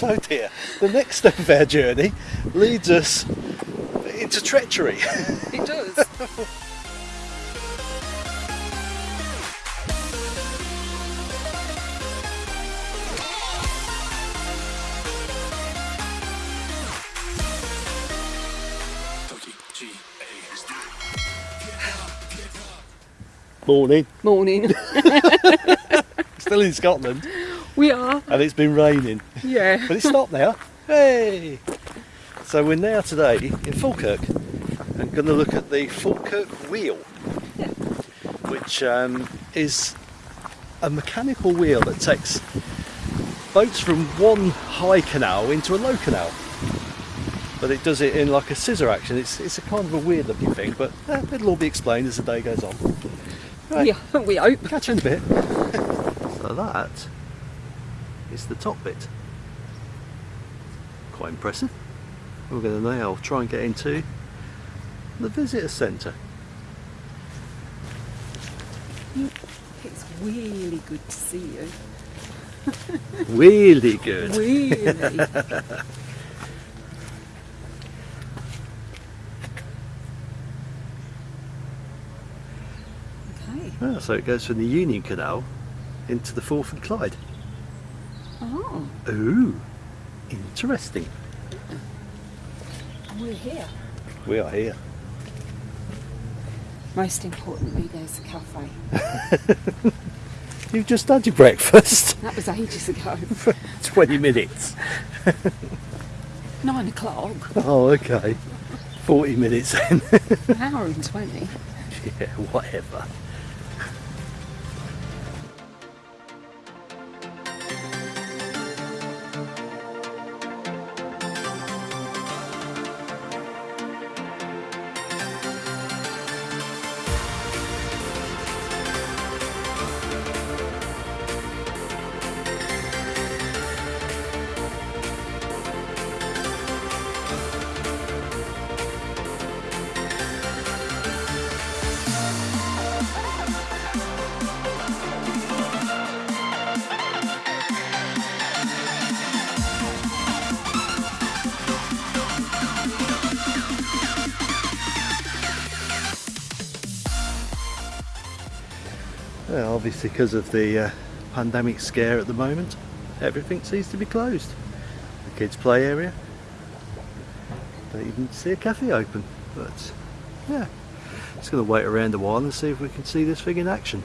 So dear, the next step of our journey leads us into treachery. It does. Morning. Morning. Still in Scotland, We are. and it's been raining, Yeah. but it's stopped now. Hey! So we're now today in Falkirk and going to look at the Falkirk wheel, which um, is a mechanical wheel that takes boats from one high canal into a low canal. But it does it in like a scissor action. It's, it's a kind of a weird looking thing, but eh, it'll all be explained as the day goes on. Right. Yeah, we hope. Catch you in a bit. so that is the top bit. Quite impressive. We're going to now try and get into the visitor centre. It's really good to see you. Really good. Really. okay. Ah, so it goes from the Union Canal into the Forth and Clyde. Oh, Ooh, interesting. we're here. We are here. Most importantly, there's a cafe. You've just had your breakfast. That was ages ago. 20 minutes. Nine o'clock. Oh, okay. 40 minutes then. An hour and twenty. yeah, whatever. Obviously because of the uh, pandemic scare at the moment, everything seems to be closed. The kids' play area, don't even see a cafe open. But yeah, just going to wait around a while and see if we can see this thing in action.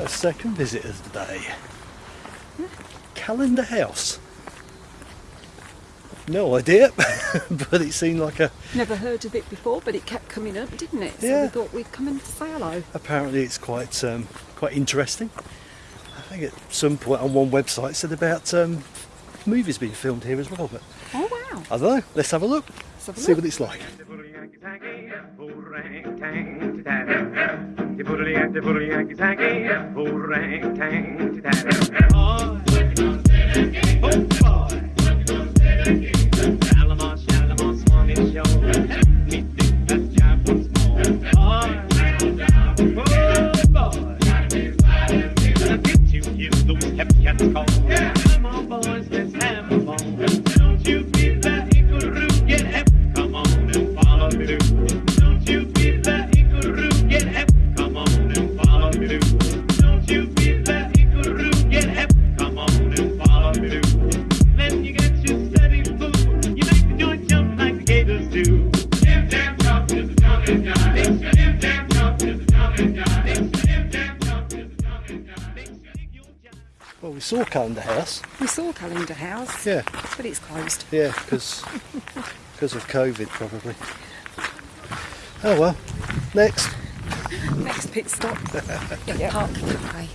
So second visitors today. Callendar House. No idea, but it seemed like a. Never heard of it before, but it kept coming up, didn't it? So Yeah. we thought we'd come and say hello. Apparently, it's quite um, quite interesting. I think at some point on one website it said about um, movies being filmed here as well. But Oh wow! I don't know. Let's have a look. Let's have a See look. what it's like. Come saw Callendar House. We saw Callendar House, Yeah, but it's closed. yeah, because because of COVID probably. Oh well. Next. Next pit stop, yeah. Park Cafe.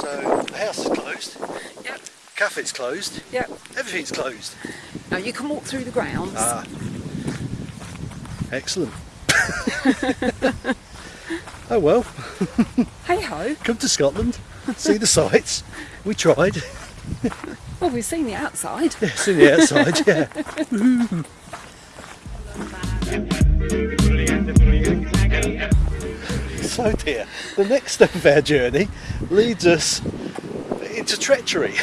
So the house is closed. Yep. Cafe's closed. Yep. Everything's closed. Now you can walk through the grounds. Ah. Excellent. oh well, hey ho! come to Scotland, see the sights. We tried. Well, we've seen the outside. Yeah, see the outside, yeah. So dear, the next step of our journey leads us into treachery.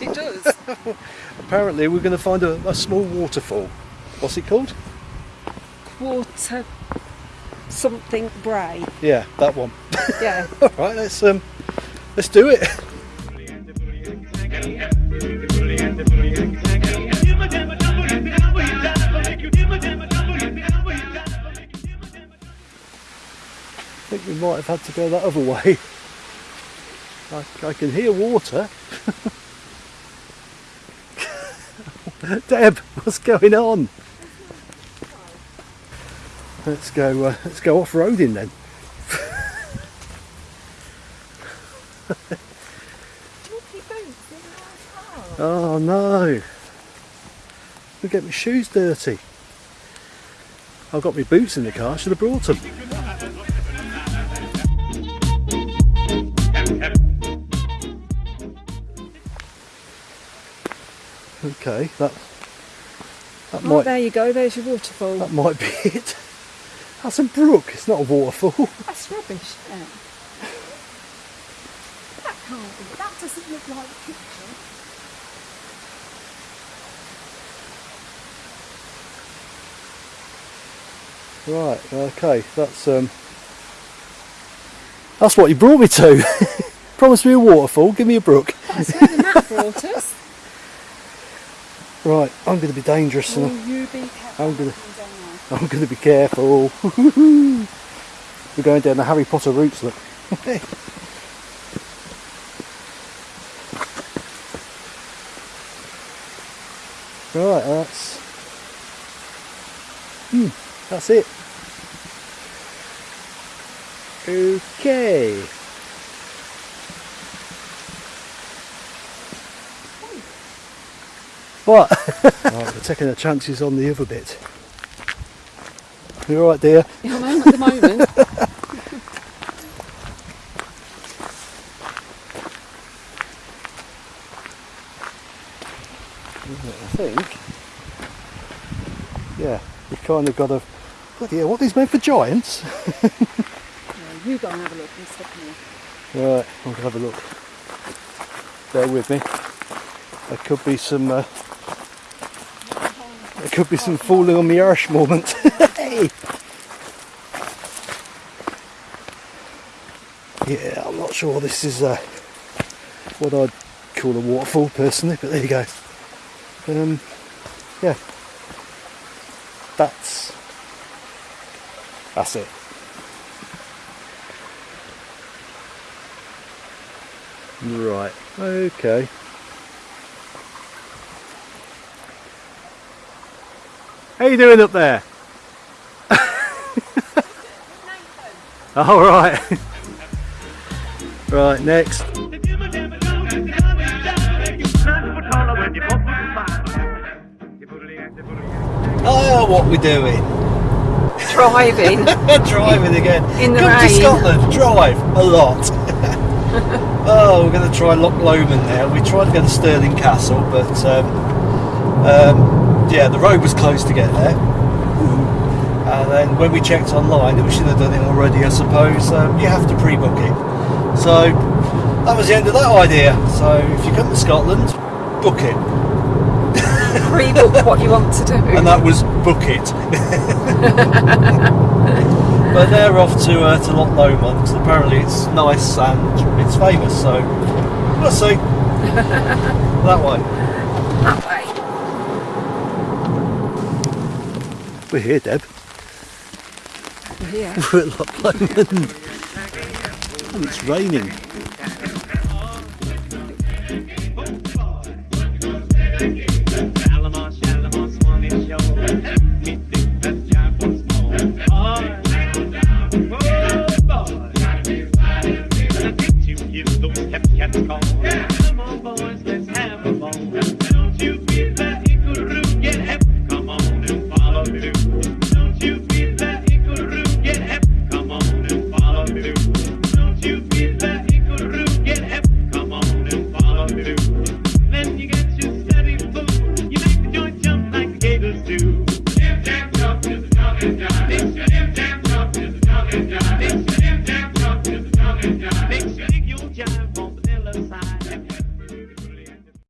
It does. Apparently we're going to find a, a small waterfall. What's it called? Quarter something Bray. Yeah, that one. Yeah. All right, let's um, let's do it. I think we might have had to go that other way. I, I can hear water. Deb, what's going on? Let's go. Uh, let's go off roading then. Oh no! Look get my shoes dirty. I've got my boots in the car. I Should have brought them. Okay, that that Oh, might there you go. There's your waterfall. that might be it. That's a brook. It's not a waterfall. That's rubbish. Yeah. That can't be. That doesn't look like a picture. Right. Okay. That's um. That's what you brought me to. Promise me a waterfall. Give me a brook. That's where the map brought us. Right. I'm going to be dangerous. Will you be careful? I'm gonna- I'm to be careful. We're going down the Harry Potter routes, look. right, that's. Hmm, that's it. Okay. What? right, we're taking our chances on the other bit. You alright, dear? there. Yeah, I am at the moment. I think. Yeah, you've kind of got a. Bloody hell, what these made for giants? You go and have a look and stop me. Right, I'm gonna have a look. Bear with me. There could be some. Uh, there could be some falling on the arse moment. hey. Yeah, I'm not sure this is uh, what I'd call a waterfall personally, but there you go. Um, yeah, that's that's it. Right, okay. How you doing up there? All right. right, next. Oh, what we're doing? Driving. Driving again. In the Come to. Scotland, drive a lot. oh, we're going to try Loch Lomond now. We tried to go to Stirling Castle, but um, um, yeah, the road was closed to get there. And then when we checked online, we should have done it already, I suppose. Um, you have to pre-book it. So that was the end of that idea. So if you come to Scotland, book it. Pre-book what you want to do. and that was book it. but they're off to uh, to Loch Lomond because apparently it's nice and it's famous. So we'll see. that way. that way. We're here, Deb. Yeah. We're at Loch Lomond. And it's raining.